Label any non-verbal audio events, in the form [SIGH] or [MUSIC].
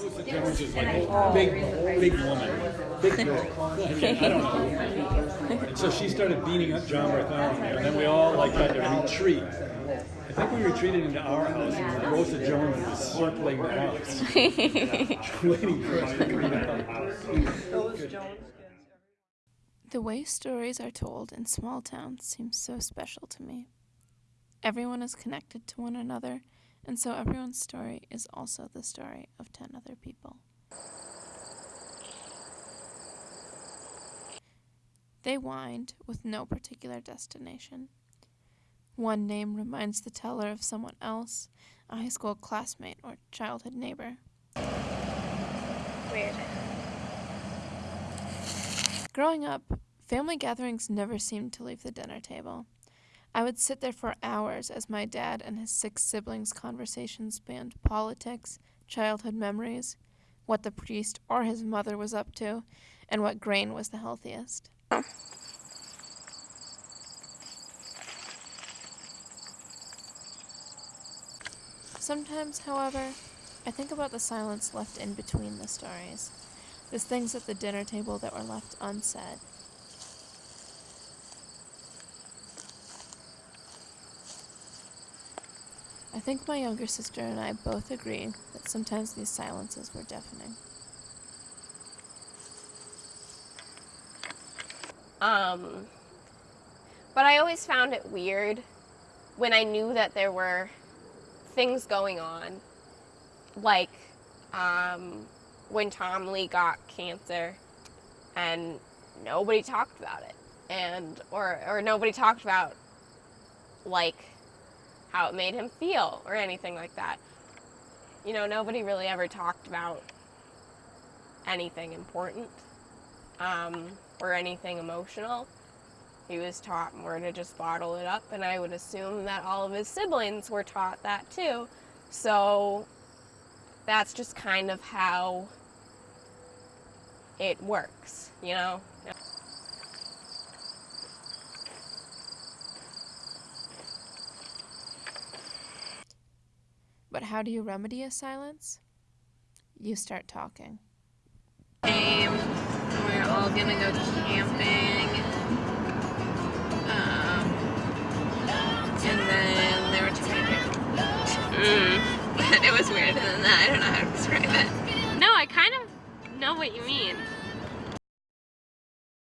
Rosa Jones is like a big, big woman, big girl. I don't know. And so she started beating up John Bartholomew, and then we all like had to retreat. I think we retreated into our house, and Rosa Jones was circling the house, waiting for us to clean up our house. The way stories are told in small towns seems so special to me. Everyone is connected to one another, and so everyone's story is also the story of 10 other people. They wind with no particular destination. One name reminds the teller of someone else, a high school classmate or childhood neighbor. Weird. Growing up, family gatherings never seemed to leave the dinner table. I would sit there for hours as my dad and his six siblings' conversations spanned politics, childhood memories, what the priest or his mother was up to, and what grain was the healthiest. Sometimes, however, I think about the silence left in between the stories, the things at the dinner table that were left unsaid. I think my younger sister and I both agree that sometimes these silences were deafening. Um, but I always found it weird when I knew that there were things going on, like um, when Tom Lee got cancer, and nobody talked about it, and or or nobody talked about like how it made him feel or anything like that. You know, nobody really ever talked about anything important um, or anything emotional. He was taught more to just bottle it up, and I would assume that all of his siblings were taught that too. So that's just kind of how it works, you know? But how do you remedy a silence? You start talking. Game. We're all gonna go camping. Um, and then there were too many. Mm. But [LAUGHS] it was weirder than that. I don't know how to describe it. No, I kind of know what you mean.